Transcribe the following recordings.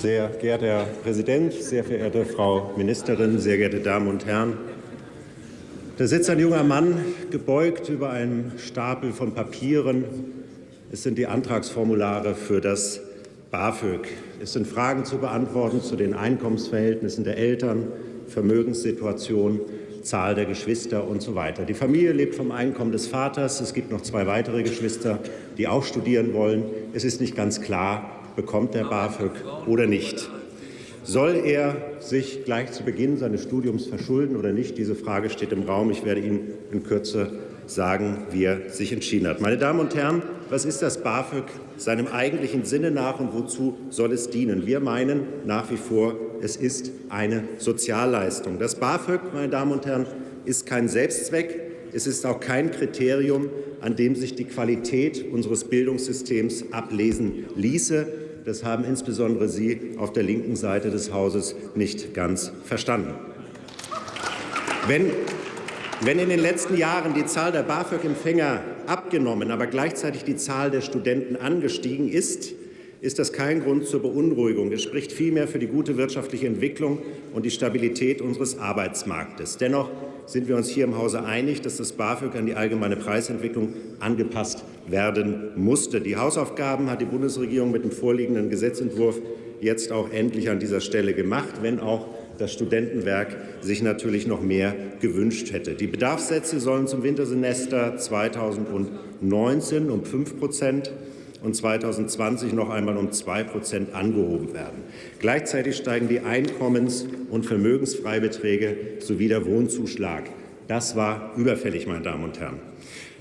Sehr geehrter Herr Präsident, sehr verehrte Frau Ministerin, sehr geehrte Damen und Herren! Da sitzt ein junger Mann gebeugt über einen Stapel von Papieren. Es sind die Antragsformulare für das BAföG. Es sind Fragen zu beantworten zu den Einkommensverhältnissen der Eltern, Vermögenssituation, Zahl der Geschwister und so weiter. Die Familie lebt vom Einkommen des Vaters. Es gibt noch zwei weitere Geschwister, die auch studieren wollen. Es ist nicht ganz klar, bekommt der BAföG oder nicht. Soll er sich gleich zu Beginn seines Studiums verschulden oder nicht? Diese Frage steht im Raum. Ich werde Ihnen in Kürze sagen, wie er sich entschieden hat. Meine Damen und Herren, was ist das BAföG seinem eigentlichen Sinne nach und wozu soll es dienen? Wir meinen nach wie vor, es ist eine Sozialleistung. Das BAföG, meine Damen und Herren, ist kein Selbstzweck. Es ist auch kein Kriterium, an dem sich die Qualität unseres Bildungssystems ablesen ließe. Das haben insbesondere Sie auf der linken Seite des Hauses nicht ganz verstanden. Wenn, wenn in den letzten Jahren die Zahl der BAföG-Empfänger abgenommen, aber gleichzeitig die Zahl der Studenten angestiegen ist, ist das kein Grund zur Beunruhigung. Es spricht vielmehr für die gute wirtschaftliche Entwicklung und die Stabilität unseres Arbeitsmarktes. Dennoch sind wir uns hier im Hause einig, dass das BAföG an die allgemeine Preisentwicklung angepasst werden musste. Die Hausaufgaben hat die Bundesregierung mit dem vorliegenden Gesetzentwurf jetzt auch endlich an dieser Stelle gemacht, wenn auch das Studentenwerk sich natürlich noch mehr gewünscht hätte. Die Bedarfssätze sollen zum Wintersemester 2019 um 5 Prozent und 2020 noch einmal um 2 Prozent angehoben werden. Gleichzeitig steigen die Einkommens- und Vermögensfreibeträge sowie der Wohnzuschlag. Das war überfällig, meine Damen und Herren.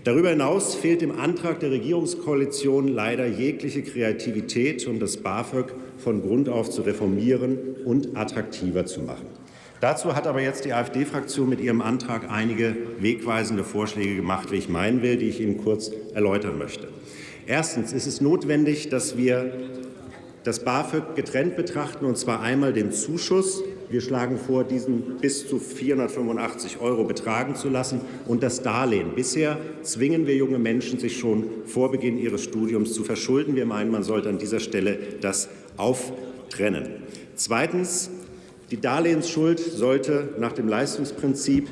Darüber hinaus fehlt im Antrag der Regierungskoalition leider jegliche Kreativität, um das BAföG von Grund auf zu reformieren und attraktiver zu machen. Dazu hat aber jetzt die AfD-Fraktion mit ihrem Antrag einige wegweisende Vorschläge gemacht, wie ich meinen will, die ich Ihnen kurz erläutern möchte. Erstens ist es notwendig, dass wir das BAföG getrennt betrachten, und zwar einmal den Zuschuss. Wir schlagen vor, diesen bis zu 485 Euro betragen zu lassen und das Darlehen. Bisher zwingen wir junge Menschen, sich schon vor Beginn ihres Studiums zu verschulden. Wir meinen, man sollte an dieser Stelle das auftrennen. Zweitens. Die Darlehensschuld sollte nach dem Leistungsprinzip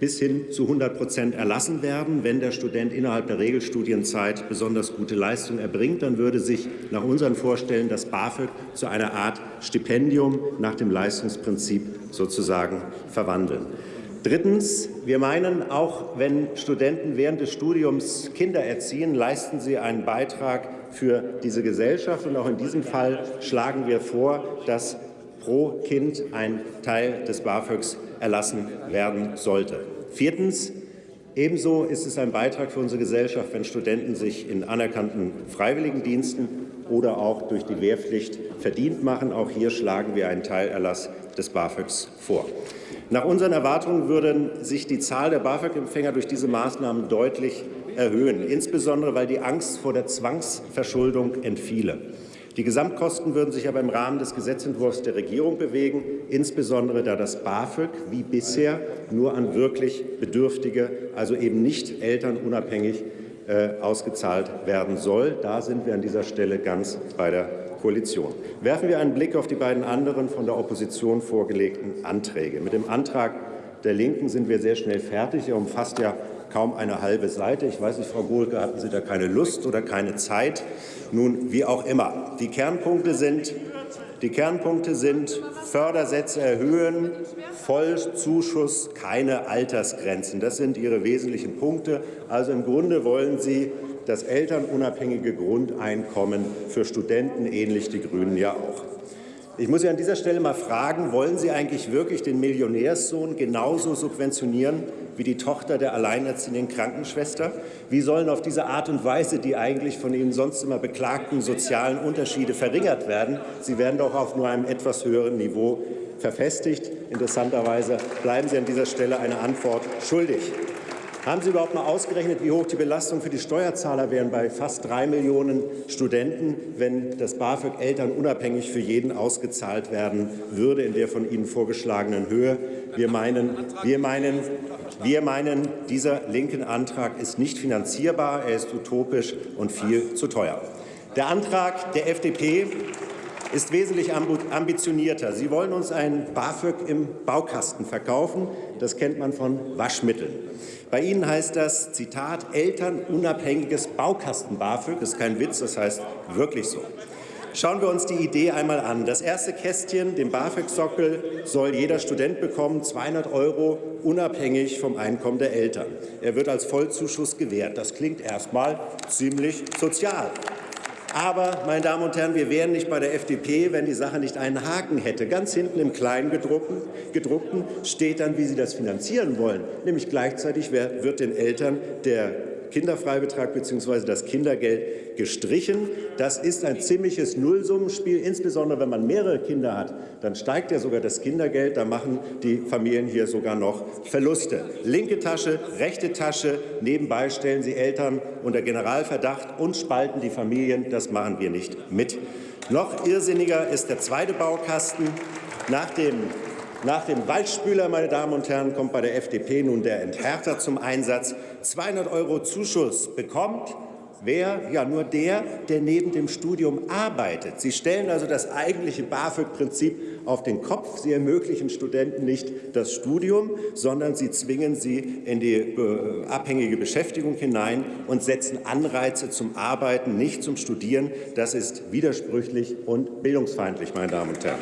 bis hin zu 100 Prozent erlassen werden. Wenn der Student innerhalb der Regelstudienzeit besonders gute Leistung erbringt, dann würde sich nach unseren Vorstellen das BAföG zu einer Art Stipendium nach dem Leistungsprinzip sozusagen verwandeln. Drittens. Wir meinen, auch wenn Studenten während des Studiums Kinder erziehen, leisten sie einen Beitrag für diese Gesellschaft. Und auch in diesem Fall schlagen wir vor, dass pro Kind ein Teil des BAföGs erlassen werden sollte. Viertens. Ebenso ist es ein Beitrag für unsere Gesellschaft, wenn Studenten sich in anerkannten Freiwilligendiensten oder auch durch die Wehrpflicht verdient machen. Auch hier schlagen wir einen Teilerlass des BAföGs vor. Nach unseren Erwartungen würden sich die Zahl der BAföG-Empfänger durch diese Maßnahmen deutlich erhöhen, insbesondere weil die Angst vor der Zwangsverschuldung entfiele. Die Gesamtkosten würden sich aber im Rahmen des Gesetzentwurfs der Regierung bewegen, insbesondere da das BAföG wie bisher nur an wirklich Bedürftige, also eben nicht elternunabhängig, äh, ausgezahlt werden soll. Da sind wir an dieser Stelle ganz bei der Koalition. Werfen wir einen Blick auf die beiden anderen von der Opposition vorgelegten Anträge. Mit dem Antrag der Linken sind wir sehr schnell fertig. Er umfasst ja kaum eine halbe Seite. Ich weiß nicht, Frau Gohlke, hatten Sie da keine Lust oder keine Zeit? Nun, wie auch immer. Die Kernpunkte sind, die Kernpunkte sind Fördersätze erhöhen, Vollzuschuss, keine Altersgrenzen. Das sind Ihre wesentlichen Punkte. Also im Grunde wollen Sie das elternunabhängige Grundeinkommen für Studenten, ähnlich die Grünen ja auch. Ich muss Sie an dieser Stelle mal fragen, wollen Sie eigentlich wirklich den Millionärssohn genauso subventionieren wie die Tochter der alleinerziehenden Krankenschwester? Wie sollen auf diese Art und Weise die eigentlich von Ihnen sonst immer beklagten sozialen Unterschiede verringert werden? Sie werden doch auf nur einem etwas höheren Niveau verfestigt. Interessanterweise bleiben Sie an dieser Stelle eine Antwort schuldig. Haben Sie überhaupt mal ausgerechnet, wie hoch die Belastung für die Steuerzahler wären bei fast drei Millionen Studenten, wenn das BAföG Eltern unabhängig für jeden ausgezahlt werden würde in der von Ihnen vorgeschlagenen Höhe? Wir meinen, wir meinen, wir meinen, dieser linken Antrag ist nicht finanzierbar, er ist utopisch und viel zu teuer. Der Antrag der FDP ist wesentlich ambitionierter. Sie wollen uns ein BAföG im Baukasten verkaufen. Das kennt man von Waschmitteln. Bei Ihnen heißt das, Zitat, elternunabhängiges Baukasten-BAföG. Das ist kein Witz, das heißt wirklich so. Schauen wir uns die Idee einmal an. Das erste Kästchen, den BAföG-Sockel, soll jeder Student bekommen, 200 Euro, unabhängig vom Einkommen der Eltern. Er wird als Vollzuschuss gewährt. Das klingt erstmal ziemlich sozial. Aber, meine Damen und Herren, wir wären nicht bei der FDP, wenn die Sache nicht einen Haken hätte. Ganz hinten im Kleingedruckten gedruckten steht dann, wie Sie das finanzieren wollen. Nämlich gleichzeitig wird den Eltern der Kinderfreibetrag bzw. das Kindergeld gestrichen. Das ist ein ziemliches Nullsummenspiel. Insbesondere wenn man mehrere Kinder hat, dann steigt ja sogar das Kindergeld. Da machen die Familien hier sogar noch Verluste. Linke Tasche, rechte Tasche. Nebenbei stellen sie Eltern unter Generalverdacht und spalten die Familien. Das machen wir nicht mit. Noch irrsinniger ist der zweite Baukasten. Nach dem nach dem Waldspüler, meine Damen und Herren, kommt bei der FDP nun der Enthärter zum Einsatz. 200 Euro Zuschuss bekommt Wer? Ja, nur der, der neben dem Studium arbeitet. Sie stellen also das eigentliche BAföG-Prinzip auf den Kopf. Sie ermöglichen Studenten nicht das Studium, sondern sie zwingen sie in die äh, abhängige Beschäftigung hinein und setzen Anreize zum Arbeiten, nicht zum Studieren. Das ist widersprüchlich und bildungsfeindlich, meine Damen und Herren.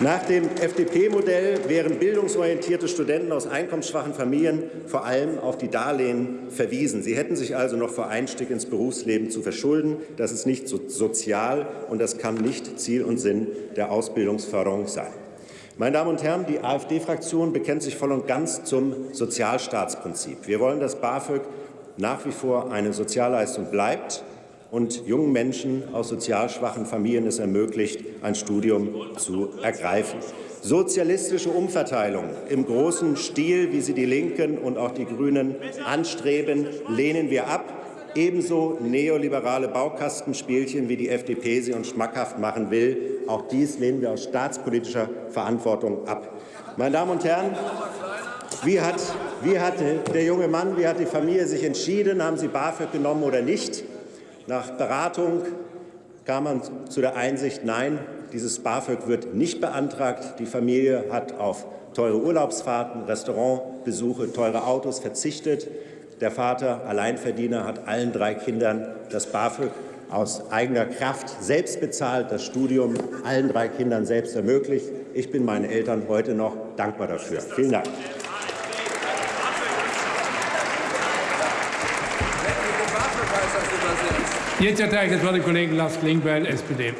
Nach dem FDP-Modell wären bildungsorientierte Studenten aus einkommensschwachen Familien vor allem auf die Darlehen verwiesen. Sie hätten sich also noch vor Einstieg ins Berufsleben zu verschulden. Das ist nicht sozial und das kann nicht Ziel und Sinn der Ausbildungsförderung sein. Meine Damen und Herren, die AfD-Fraktion bekennt sich voll und ganz zum Sozialstaatsprinzip. Wir wollen, dass BAföG nach wie vor eine Sozialleistung bleibt und jungen Menschen aus sozial schwachen Familien es ermöglicht, ein Studium zu ergreifen. Sozialistische Umverteilung im großen Stil, wie sie die Linken und auch die Grünen anstreben, lehnen wir ab. Ebenso neoliberale Baukastenspielchen, wie die FDP sie uns schmackhaft machen will. Auch dies lehnen wir aus staatspolitischer Verantwortung ab. Meine Damen und Herren, wie hat, wie hat der junge Mann, wie hat die Familie sich entschieden? Haben sie BAföG genommen oder nicht? Nach Beratung kam man zu der Einsicht, nein, dieses BAföG wird nicht beantragt. Die Familie hat auf teure Urlaubsfahrten, Restaurantbesuche, teure Autos verzichtet. Der Vater, Alleinverdiener, hat allen drei Kindern das BAföG aus eigener Kraft selbst bezahlt, das Studium allen drei Kindern selbst ermöglicht. Ich bin meinen Eltern heute noch dankbar dafür. Vielen Dank. Jetzt erteile ich das Wort dem Kollegen Lars Klingbeil, SPD.